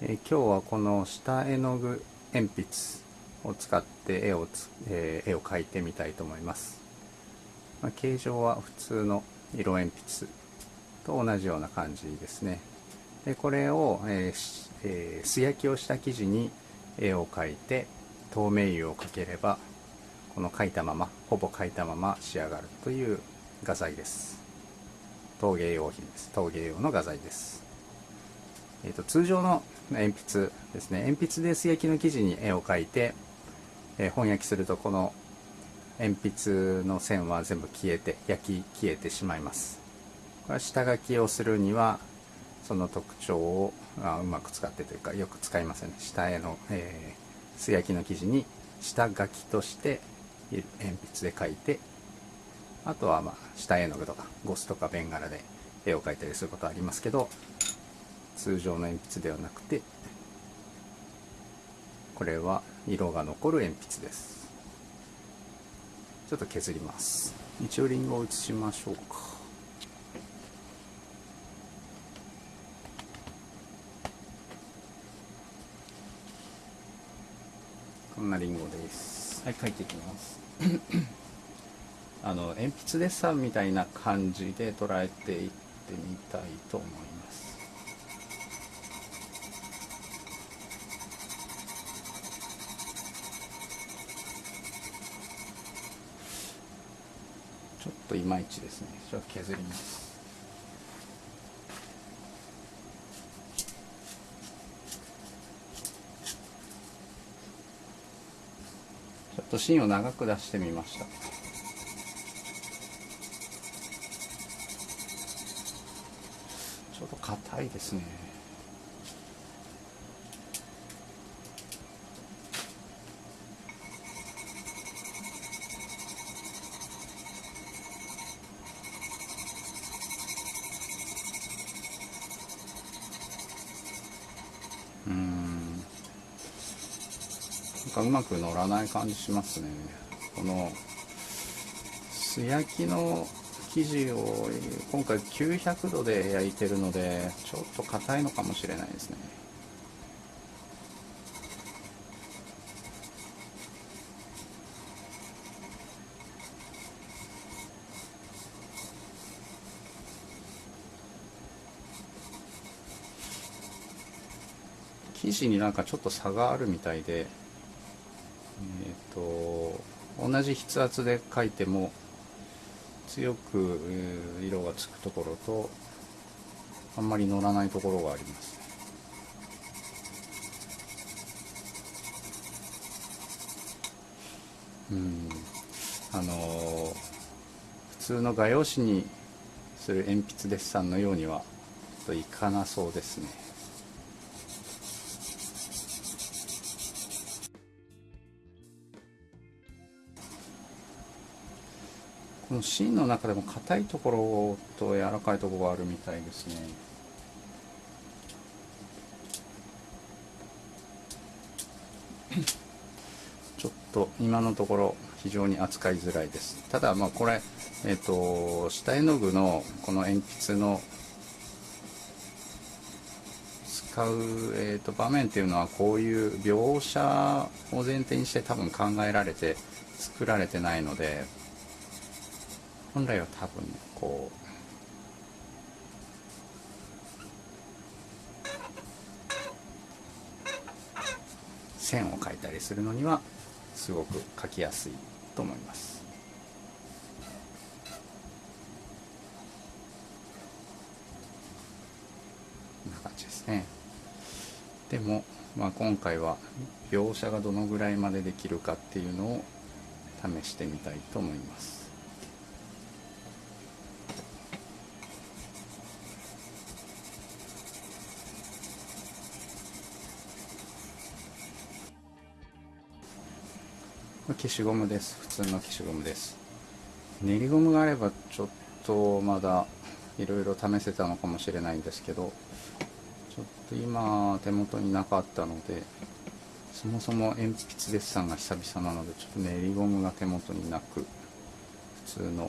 えー、今日はこの下絵の具鉛筆を使って絵をつ、えー、絵を描いてみたいと思います、まあ、形状は普通の色鉛筆と同じような感じですね。でこれを、えーえー、素焼きをした生地に絵を描いて透明油をかければこの描いたままほぼ描いたまま仕上がるという画材です。陶芸用品です。陶芸用の画材です。えーと、通常の鉛筆ですね。鉛筆で素焼きの生地に絵を描いて、えー、本焼きするとこの鉛筆の線は全部消えて焼き消えてしまいます。これは下書きをするにはその特徴をあうまく使ってというかよく使いませんね。下絵の、えー、素焼きの生地に下書きとして鉛筆で描いてあとはまあ下絵の具とかゴスとかベンガラで絵を描いたりすることはありますけど通常の鉛筆ではなくてこれは色が残る鉛筆です。ちょっと削ります。一応リンゴを写しましょうか。こんなリンゴです。はい書いていきます。あの鉛筆デッサンみたいな感じで捉えていってみたいと思いますといまいちですね。ちょっと削ります。ちょっと芯を長く出してみました。ちょっと硬いですね。かうまく乗らない感じしますね。この素焼きの生地を今回900度で焼いてるのでちょっと硬いのかもしれないですね。生地になんかちょっと差があるみたいでえーと、同じ筆圧で描いても強く色がつくところとあんまり乗らないところがあります。うん。あのー、普通の画用紙にする鉛筆デッサンのようにはといかなそうですね。この芯の中でも硬いところと柔らかいところがあるみたいですね。ちょっと今のところ非常に扱いづらいです。ただまあこれえっ、ー、と下絵の具のこの鉛筆の使う、えー、と場面っていうのはこういう描写を前提にして多分考えられて作られてないので本来は多分こう線を描いたりするのにはすごく描きやすいと思います。こんな感じですね。でも、まあ、今回は描写がどのぐらいまでできるかっていうのを試してみたいと思います。消しゴムです。普通の消しゴムです。練りゴムがあればちょっとまだいろいろ試せたのかもしれないんですけどちょっと今手元になかったのでそもそも鉛筆デッサンが久々なのでちょっと練りゴムが手元になく普通の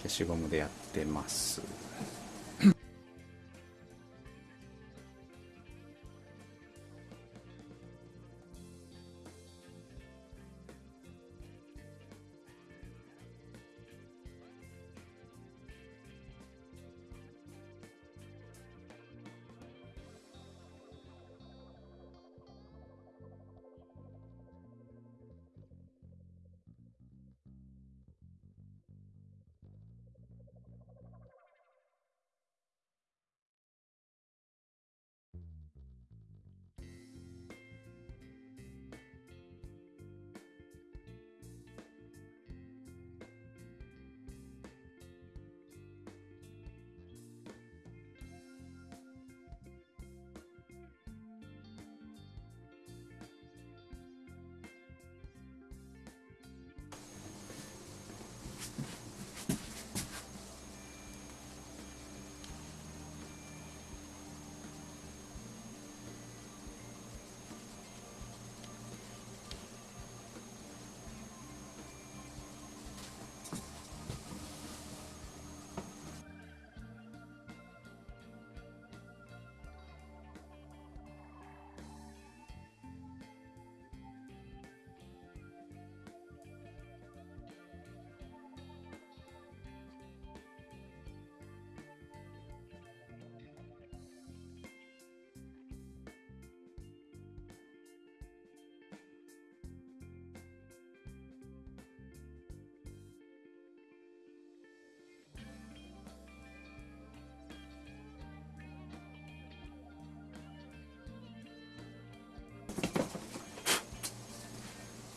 消しゴムでやってます。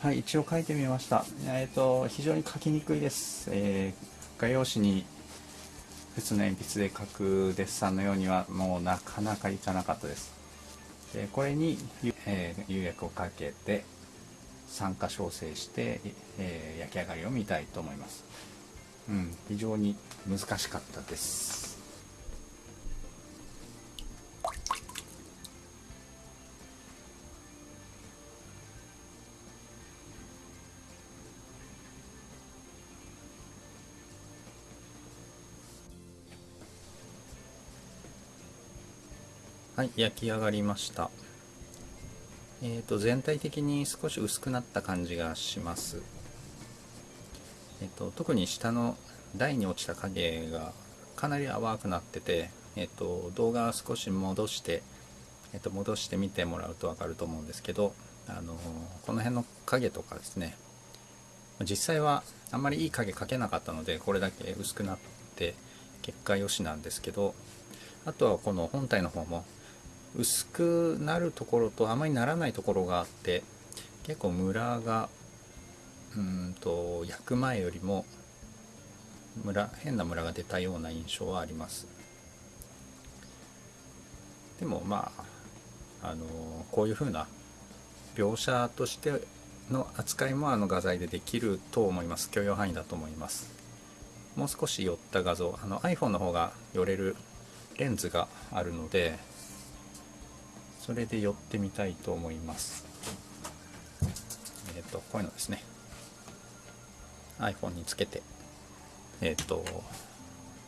はい一応書いてみました。えっ、ー、と非常に書きにくいです、えー、画用紙に普通の鉛筆で書くデッサンのようにはもうなかなかいかなかったです。でこれに、えー、釉薬をかけて酸化焼成して、えー、焼き上がりを見たいと思います。うん非常に難しかったです。はい焼き上がりました。えーと全体的に少し薄くなった感じがします。えっ、ー、と特に下の台に落ちた影がかなり淡くなっててえっ、ー、と動画少し戻してえっ、ー、と戻してみてもらうと分かると思うんですけどあのこの辺の影とかですね実際はあんまりいい影描けなかったのでこれだけ薄くなって結果良しなんですけどあとはこの本体の方も薄くなるところとあまりならないところがあって結構ムラがうんと焼く前よりもムラ変なムラが出たような印象はあります。でもまああのこういう風な描写としての扱いもあの画材でできると思います。許容範囲だと思います。もう少し寄った画像あの iPhone の方が寄れるレンズがあるのでそれで寄ってみたいと思います。えっ、ー、とこういうのですね。iPhone につけてえっ、ー、と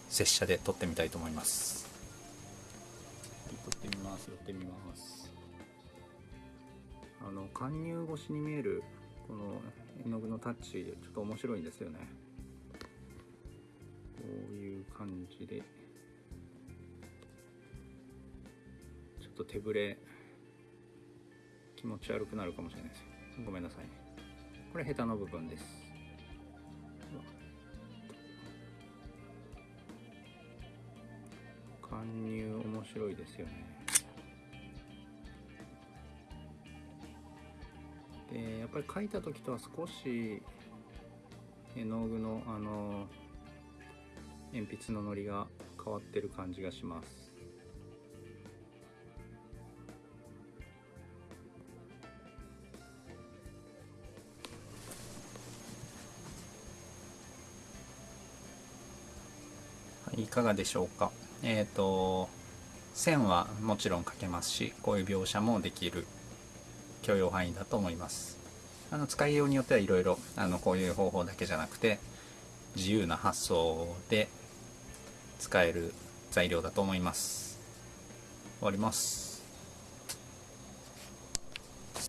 拙者で撮ってみたいと思います。撮ってみます。寄ってみます。あの貫入越しに見えるこの絵の具のタッチちょっと面白いんですよね。こういう感じで。と手ぶれ気持ち悪くなるかもしれないですごめんなさいね。これヘタの部分です。貫入面白いですよね。でやっぱり描いた時とは少し絵の具のあの鉛筆ののりが変わってる感じがします。かがでしょうか？えっ、ー、と線はもちろん描けますしこういう描写もできる許容範囲だと思います。あの使いようによってはいろいろあのこういう方法だけじゃなくて自由な発想で使える材料だと思います。終わります。